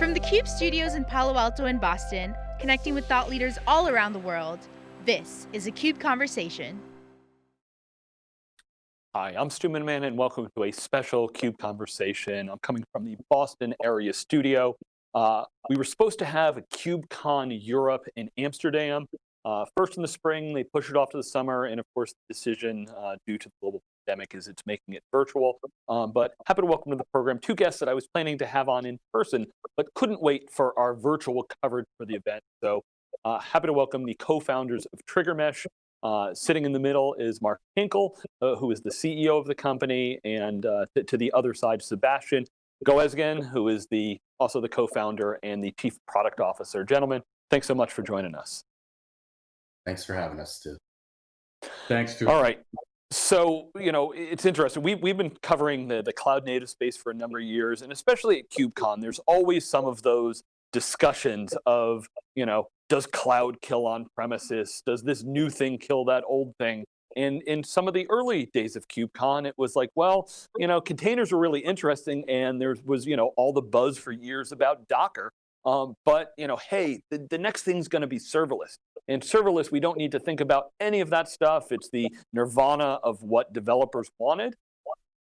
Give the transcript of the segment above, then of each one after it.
From the CUBE studios in Palo Alto and Boston, connecting with thought leaders all around the world, this is a CUBE Conversation. Hi, I'm Stu Miniman and welcome to a special CUBE Conversation. I'm coming from the Boston area studio. Uh, we were supposed to have a KubeCon Europe in Amsterdam. Uh, first in the spring, they push it off to the summer, and of course the decision uh, due to the global pandemic is it's making it virtual. Um, but happy to welcome to the program two guests that I was planning to have on in person, but couldn't wait for our virtual coverage for the event. So uh, happy to welcome the co-founders of TriggerMesh. Uh, sitting in the middle is Mark Hinkle, uh, who is the CEO of the company, and uh, to the other side, Sebastian Goasguen, who is the also the co-founder and the chief product officer. Gentlemen, thanks so much for joining us. Thanks for having us, too. Thanks, Stu. All right. So, you know, it's interesting. We, we've been covering the, the cloud native space for a number of years, and especially at KubeCon, there's always some of those discussions of, you know, does cloud kill on premises? Does this new thing kill that old thing? And in some of the early days of KubeCon, it was like, well, you know, containers were really interesting, and there was, you know, all the buzz for years about Docker. Um, but, you know, hey, the, the next thing's going to be serverless. In serverless, we don't need to think about any of that stuff. It's the nirvana of what developers wanted.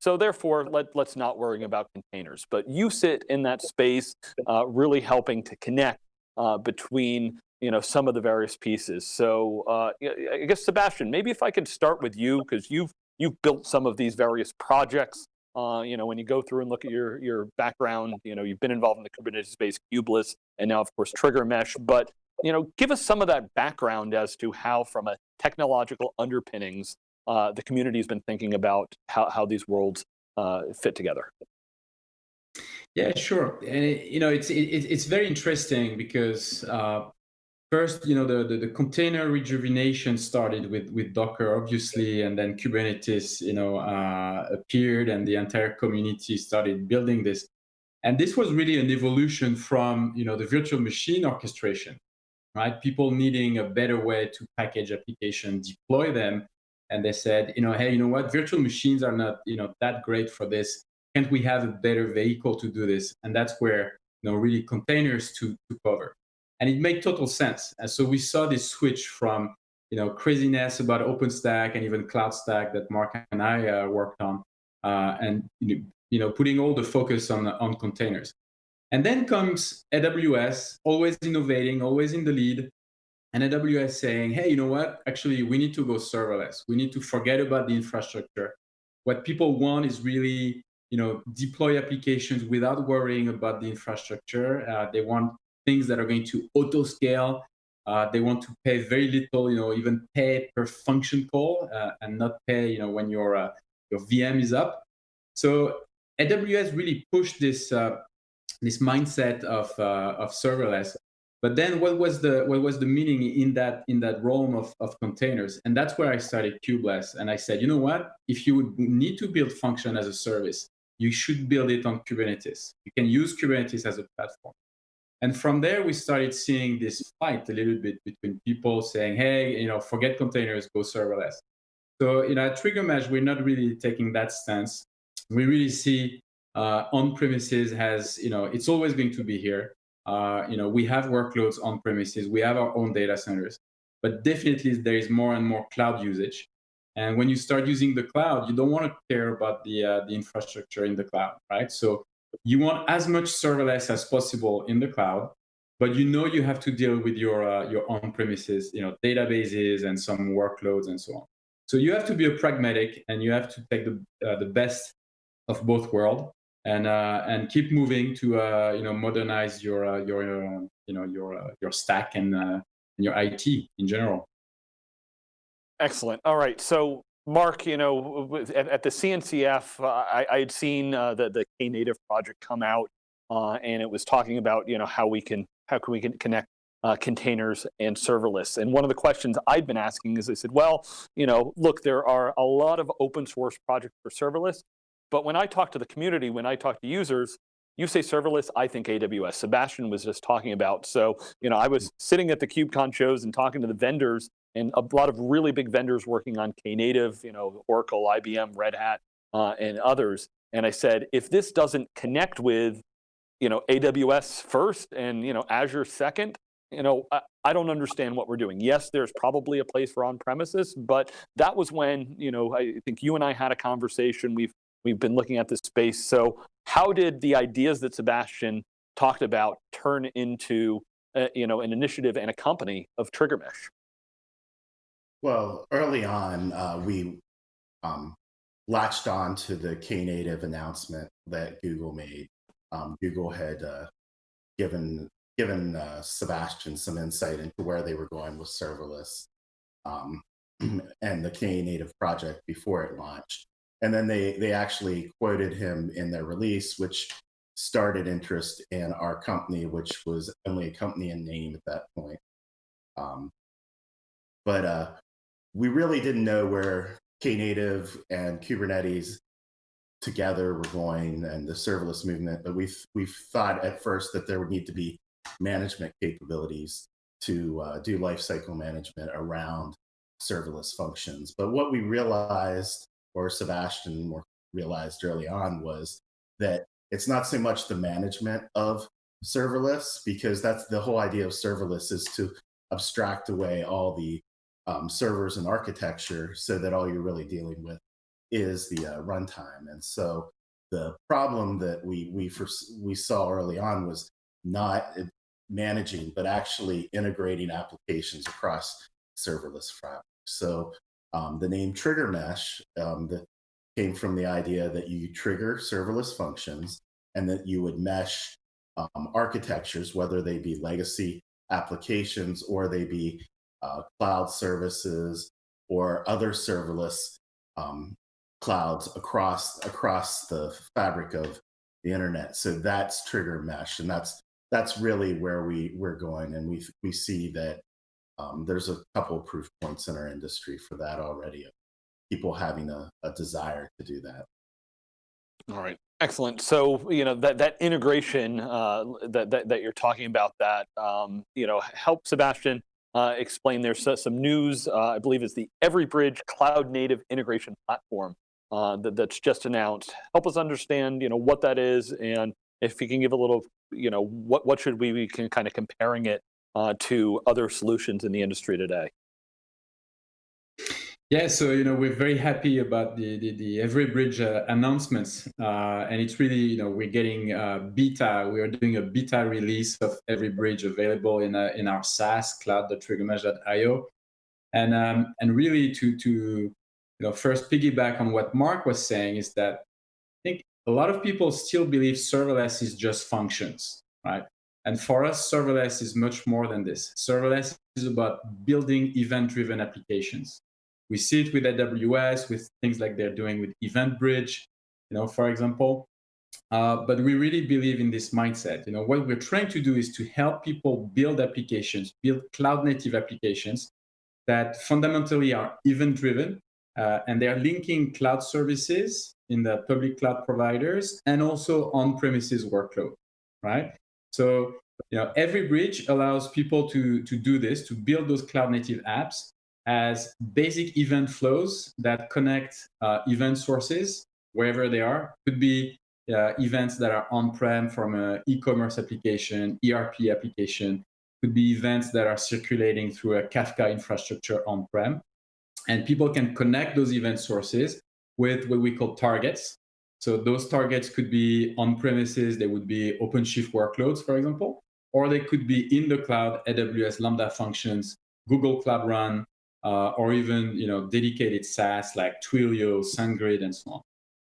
So therefore, let, let's not worry about containers. But you sit in that space, uh, really helping to connect uh, between you know, some of the various pieces. So uh, I guess, Sebastian, maybe if I could start with you, because you've, you've built some of these various projects. Uh, you know, when you go through and look at your, your background, you know, you've been involved in the Kubernetes space, Kubeless, and now, of course, TriggerMesh. But you know, give us some of that background as to how, from a technological underpinnings, uh, the community has been thinking about how, how these worlds uh, fit together. Yeah, sure. And it, you know, it's it, it's very interesting because uh, first, you know, the, the, the container rejuvenation started with with Docker, obviously, and then Kubernetes, you know, uh, appeared, and the entire community started building this. And this was really an evolution from, you know, the virtual machine orchestration right? People needing a better way to package application, deploy them. And they said, you know, hey, you know what? Virtual machines are not, you know, that great for this. Can't we have a better vehicle to do this? And that's where, you know, really containers to, to cover. And it made total sense. And so we saw this switch from, you know, craziness about OpenStack and even CloudStack that Mark and I uh, worked on, uh, and you know, putting all the focus on on containers. And then comes AWS, always innovating, always in the lead. And AWS saying, hey, you know what? Actually, we need to go serverless. We need to forget about the infrastructure. What people want is really, you know, deploy applications without worrying about the infrastructure. Uh, they want things that are going to auto scale. Uh, they want to pay very little, you know, even pay per function call uh, and not pay, you know, when your uh, your VM is up. So AWS really pushed this uh, this mindset of uh, of serverless. But then what was the what was the meaning in that in that realm of, of containers? And that's where I started Kubeless. And I said, you know what? If you would need to build function as a service, you should build it on Kubernetes. You can use Kubernetes as a platform. And from there, we started seeing this fight a little bit between people saying, hey, you know, forget containers, go serverless. So, you know, at TriggerMesh, we're not really taking that stance. We really see uh, on premises has, you know, it's always going to be here. Uh, you know, we have workloads on premises, we have our own data centers, but definitely there is more and more cloud usage. And when you start using the cloud, you don't want to care about the uh, the infrastructure in the cloud, right? So you want as much serverless as possible in the cloud, but you know you have to deal with your uh, your on premises, you know, databases and some workloads and so on. So you have to be a pragmatic, and you have to take the uh, the best of both worlds and uh, and keep moving to uh, you know modernize your uh, your uh, you know your uh, your stack and, and your IT in general. Excellent. All right. So Mark, you know, at, at the CNCF, uh, I, I, had seen uh, the the Knative project come out, uh, and it was talking about you know how we can how can we can connect uh, containers and serverless. And one of the questions I'd been asking is I said, well, you know, look, there are a lot of open source projects for serverless, but when I talk to the community, when I talk to users, you say serverless, I think AWS. Sebastian was just talking about. So, you know, I was sitting at the KubeCon shows and talking to the vendors and a lot of really big vendors working on Knative, you know, Oracle, IBM, Red Hat, uh, and others. And I said, if this doesn't connect with you know, AWS first and, you know, Azure second, you know, I, I, don't understand what we're doing. Yes, there's probably a place for on-premises, but that was when, you know, I think you and I had a conversation. We've we've been looking at this space. So how did the ideas that Sebastian talked about turn into, uh, you know, an initiative and a company of TriggerMesh? Well, early on, uh, we um, latched on to the Knative announcement that Google made. Um, Google had uh, given given uh, Sebastian some insight into where they were going with serverless um, and the Knative project before it launched. And then they they actually quoted him in their release, which started interest in our company, which was only a company in name at that point. Um, but uh, we really didn't know where Knative and Kubernetes together were going and the serverless movement, but we we thought at first that there would need to be management capabilities to uh, do lifecycle management around serverless functions. But what we realized, or Sebastian realized early on, was that it's not so much the management of serverless, because that's the whole idea of serverless is to abstract away all the um, servers and architecture so that all you're really dealing with is the uh, runtime. And so the problem that we we we saw early on was not managing, but actually integrating applications across serverless fabric. So um, the name TriggerMesh um, that came from the idea that you trigger serverless functions and that you would mesh um, architectures, whether they be legacy applications or they be uh, cloud services or other serverless um, clouds across across the fabric of the internet. So that's TriggerMesh, and that's that's really where we we're going, and we we see that um, there's a couple of proof points in our industry for that already. People having a, a desire to do that. All right, excellent. So you know that that integration uh, that, that that you're talking about that um, you know help Sebastian uh, explain. There's some news. Uh, I believe is the EveryBridge Cloud Native Integration Platform uh, that, that's just announced. Help us understand, you know, what that is, and if you can give a little, you know, what what should we be can kind of comparing it uh, to other solutions in the industry today. Yeah, so you know we're very happy about the the, the EveryBridge uh, announcements, uh, and it's really you know we're getting uh, beta. We are doing a beta release of EveryBridge available in uh, in our SaaS cloud.triggermesh.io, and um, and really to to you know, first piggyback on what Mark was saying is that I think a lot of people still believe serverless is just functions, right? And for us, serverless is much more than this. Serverless is about building event-driven applications. We see it with AWS, with things like they're doing with EventBridge, you know, for example. Uh, but we really believe in this mindset. You know, what we're trying to do is to help people build applications, build cloud-native applications that fundamentally are event-driven, uh, and they are linking cloud services in the public cloud providers and also on-premises workload, right? So you know, EveryBridge allows people to, to do this, to build those cloud native apps as basic event flows that connect uh, event sources wherever they are. Could be uh, events that are on-prem from an e-commerce application, ERP application, could be events that are circulating through a Kafka infrastructure on-prem. And people can connect those event sources with what we call targets. So those targets could be on premises, they would be OpenShift workloads, for example, or they could be in the cloud, AWS Lambda functions, Google Cloud Run, uh, or even you know dedicated SaaS like Twilio, SendGrid, and so on.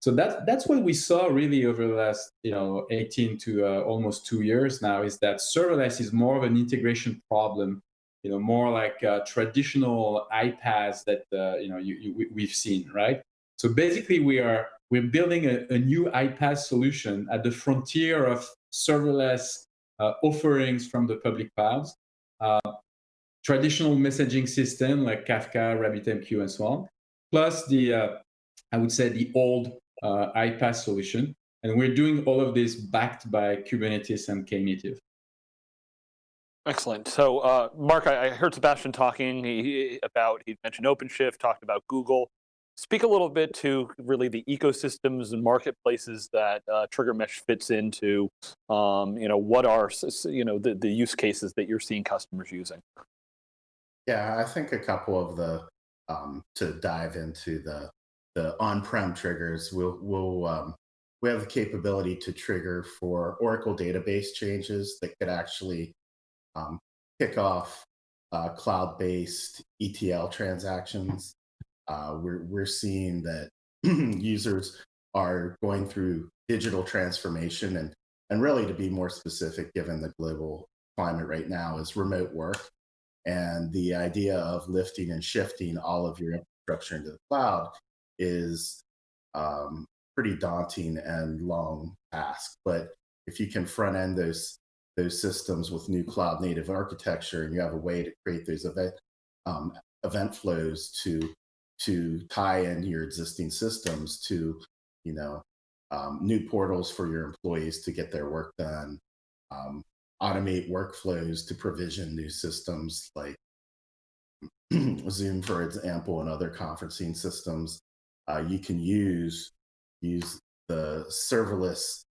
So that's that's what we saw really over the last you know 18 to uh, almost two years now is that serverless is more of an integration problem you know, more like uh, traditional iPaaS that uh, you know you, you, we've seen, right? So basically, we are we're building a, a new iPaaS solution at the frontier of serverless uh, offerings from the public clouds, uh, traditional messaging system like Kafka, RabbitMQ, and so on, plus the uh, I would say the old uh, iPaaS solution, and we're doing all of this backed by Kubernetes and Knative. Excellent. So, uh, Mark, I, I, heard Sebastian talking he, about, he mentioned OpenShift, talked about Google. speak a little bit to really the ecosystems and marketplaces that uh, TriggerMesh fits into. Um, you know, what are you know the, the use cases that you're seeing customers using? Yeah, I think a couple of the um, to dive into the the on-prem triggers. We'll we'll um, we have the capability to trigger for Oracle database changes that could actually um, kick off uh, cloud-based ETL transactions. Uh, we're we're seeing that users are going through digital transformation and and really to be more specific, given the global climate right now, is remote work and the idea of lifting and shifting all of your infrastructure into the cloud is um, pretty daunting and long task. But if you can front end those those systems with new cloud native architecture, and you have a way to create those event um, event flows to to tie in your existing systems to you know um, new portals for your employees to get their work done, um, automate workflows to provision new systems like Zoom, for example, and other conferencing systems. Uh, you can use use the serverless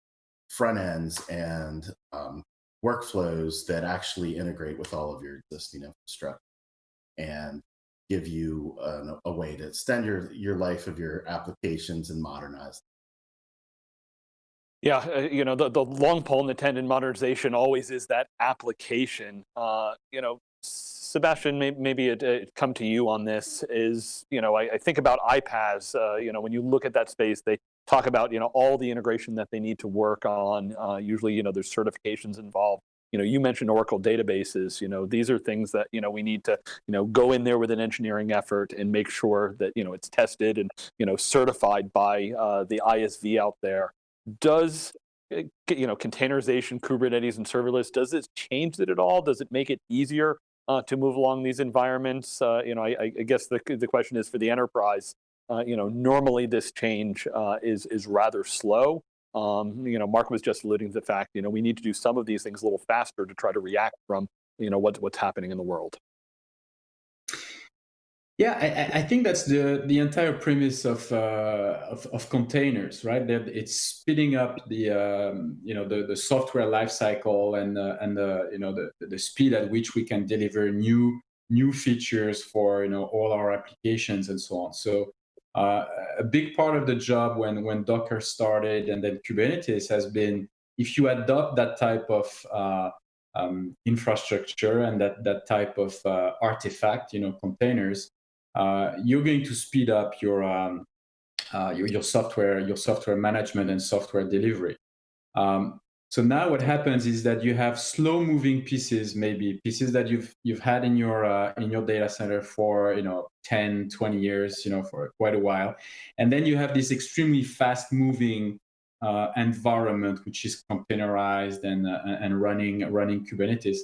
front ends and um, workflows that actually integrate with all of your existing infrastructure and give you an, a way to extend your, your life of your applications and modernize yeah, uh, you know, the, the long pole in the tent in modernization always is that application. Uh, you know, Sebastian, may, maybe it, it, come to you on this is, you know, I, I think about iPaaS, uh, you know, when you look at that space, they talk about, you know, all the integration that they need to work on. Uh, usually, you know, there's certifications involved. You know, you mentioned Oracle databases, you know, these are things that, you know, we need to, you know, go in there with an engineering effort and make sure that, you know, it's tested and, you know, certified by uh, the ISV out there does eh, you know containerization kubernetes and serverless does it change it at all? Does it make it easier uh, to move along these environments? Uh, you know I, I, guess the, the question is for the enterprise uh, you know normally this change uh, is is rather slow. Um, you know mark was just alluding to the fact you know we need to do some of these things a little faster to try to react from you know what, what's happening in the world yeah, I, I, think that's the the entire premise of uh, of, of, containers, right? That it's speeding up the um, you know the, the software lifecycle and uh, and the you know the the speed at which we can deliver new new features for you know all our applications and so on. So uh, a big part of the job when when Docker started and then Kubernetes has been if you adopt that type of uh, um, infrastructure and that that type of uh, artifact, you know, containers you're going to speed up your, um, uh, your, your software your software management and software delivery. Um, so now what happens is that you have slow moving pieces, maybe pieces that you've you've had in your uh, in your data center for you know 10, 20 years, you know, for quite a while, and then you have this extremely fast moving uh, environment which is containerized and uh, and running running Kubernetes.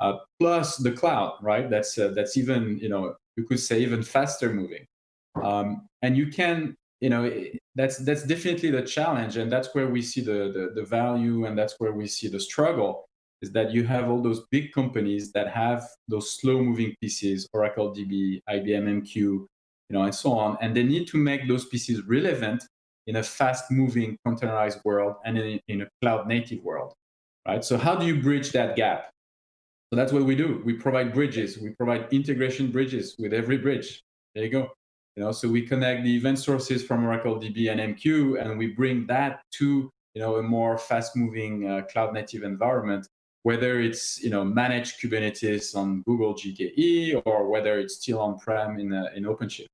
Uh, plus the cloud, right? That's uh, that's even you know you could say even faster moving. Um, and you can, you know, that's that's definitely the challenge, and that's where we see the, the, the value, and that's where we see the struggle. Is that you have all those big companies that have those slow-moving pieces, Oracle DB, IBM MQ, you know, and so on, and they need to make those pieces relevant in a fast-moving containerized world and in, in a cloud-native world, right? So how do you bridge that gap? So that's what we do. We provide bridges. We provide integration bridges with EveryBridge. There you go. You know, so we connect the event sources from Oracle DB and MQ, and we bring that to you know a more fast-moving uh, cloud-native environment, whether it's you know managed Kubernetes on Google GKE or whether it's still on-prem in uh, in OpenShift.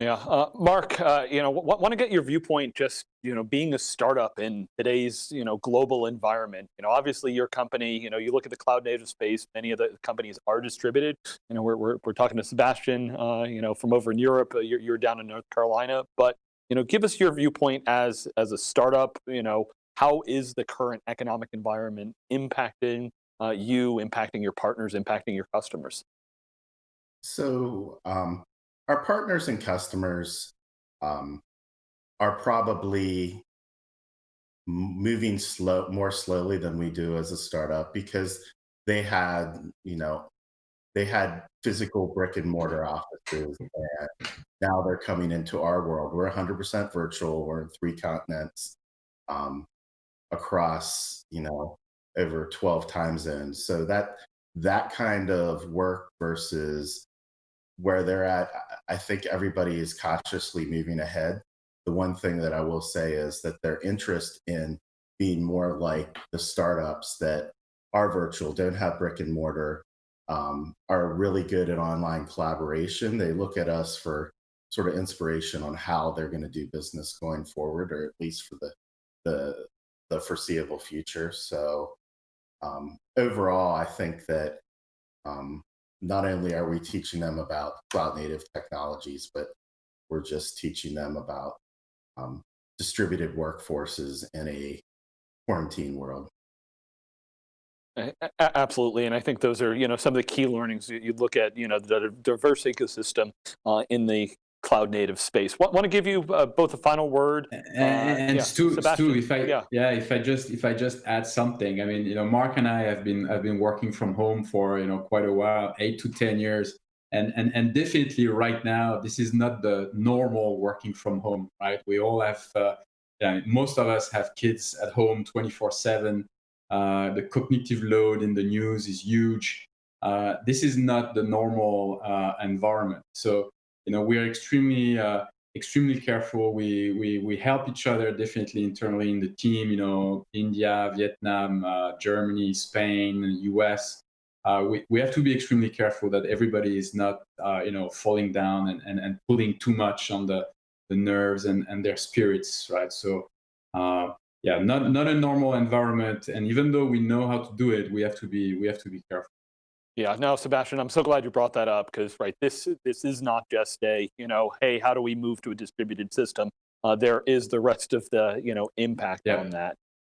Yeah, uh, Mark, uh, you know, want to get your viewpoint just, you know, being a startup in today's, you know, global environment. You know, obviously your company, you know, you look at the cloud native space, many of the companies are distributed. You know, we're, we're, we're talking to Sebastian, uh, you know, from over in Europe, uh, you're, you're down in North Carolina, but, you know, give us your viewpoint as, as a startup, you know, how is the current economic environment impacting uh, you, impacting your partners, impacting your customers? So um, our partners and customers um, are probably moving slow more slowly than we do as a startup because they had you know they had physical brick and mortar offices, and now they're coming into our world. We're 100% virtual. We're in three continents, um, across you know over 12 time zones. So that that kind of work versus where they're at, I think everybody is cautiously moving ahead. The one thing that I will say is that their interest in being more like the startups that are virtual, don't have brick and mortar, um, are really good at online collaboration. They look at us for sort of inspiration on how they're going to do business going forward, or at least for the the, the foreseeable future. So um, overall, I think that um, not only are we teaching them about cloud native technologies, but we're just teaching them about um, distributed workforces in a quarantine world. Absolutely, and I think those are you know some of the key learnings you look at you know the diverse ecosystem uh, in the cloud native space. Want, want to give you uh, both a final word and, uh, and yeah, Stu, Stu, if I yeah. yeah if I just if I just add something, I mean you know Mark and I have been have been working from home for you know quite a while, eight to ten years, and and and definitely right now this is not the normal working from home, right? We all have. Uh, yeah, most of us have kids at home 24 7 uh, the cognitive load in the news is huge. Uh, this is not the normal uh, environment. So, you know, we are extremely, uh, extremely careful. We, we, we help each other definitely internally in the team, you know, India, Vietnam, uh, Germany, Spain, US. we, we have to be extremely careful that everybody is not, you know, falling down and, and, and pulling too much on the, the nerves and, and their spirits, right? So, yeah, not not a normal environment. And even though we know how to do it, we have to be we have to be careful. Yeah, no, Sebastian, I'm so glad you brought that up because right, this this is not just a you know, hey, how do we move to a distributed system? Uh, there is the rest of the you know impact yeah. on that.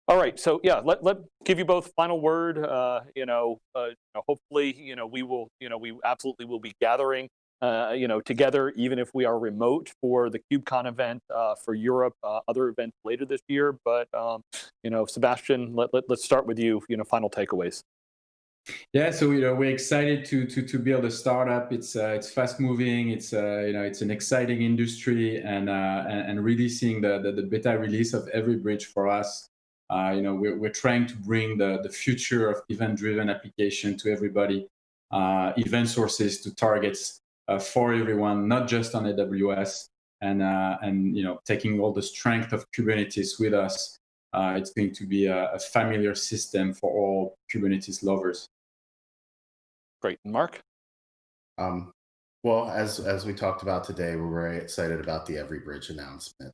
All right, so yeah, let let give you both final word. Uh, you know, uh, hopefully, you know, we will, you know, we absolutely will be gathering uh, you know, together, even if we are remote for the KubeCon event uh, for Europe, uh, other events later this year. But, um, you know, Sebastian, let, let, us start with you, you know, final takeaways. Yeah, so you know we're excited to to to build a startup. It's uh, it's fast moving. It's uh, you know it's an exciting industry, and uh, and, and really seeing the, the, the beta release of EveryBridge for us. Uh, you know we're we're trying to bring the the future of event driven application to everybody. Uh, event sources to targets uh, for everyone, not just on AWS, and uh, and you know taking all the strength of Kubernetes with us. Uh, it's going to be a, a, familiar system for all Kubernetes lovers. Great, And Mark. Um, well, as as we talked about today, we're very excited about the EveryBridge announcement.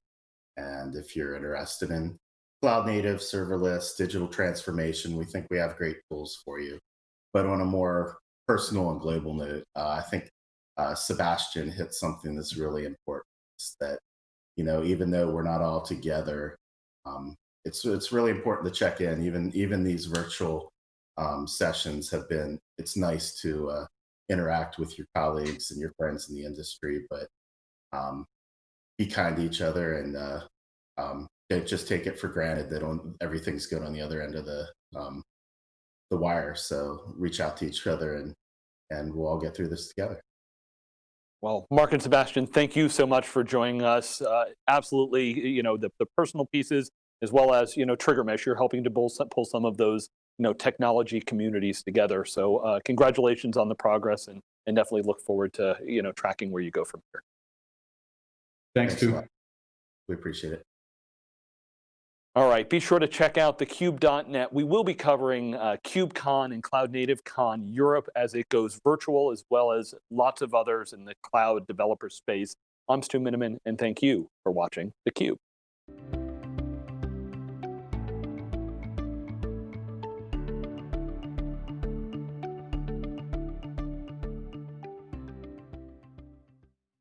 And if you're interested in cloud native, serverless, digital transformation, we think we have great tools for you. But on a more personal and global note, uh, I think uh, Sebastian hit something that's really important. that you know, even though we're not all together, um, it's it's really important to check in. Even even these virtual um, sessions have been. It's nice to uh, interact with your colleagues and your friends in the industry, but um, be kind to each other and uh, um, just take it for granted that on, everything's good on the other end of the um, the wire. So reach out to each other and and we'll all get through this together. Well, Mark and Sebastian, thank you so much for joining us. Uh, absolutely, you know, the, the personal pieces, as well as, you know, TriggerMesh, you're helping to pull some, pull some of those, you know, technology communities together. So uh, congratulations on the progress and, and definitely look forward to, you know, tracking where you go from here. Thanks, Thanks too. We appreciate it. All right, be sure to check out thecube.net. We will be covering uh, KubeCon and CloudNativeCon Europe as it goes virtual, as well as lots of others in the cloud developer space. I'm Stu Miniman, and thank you for watching theCUBE.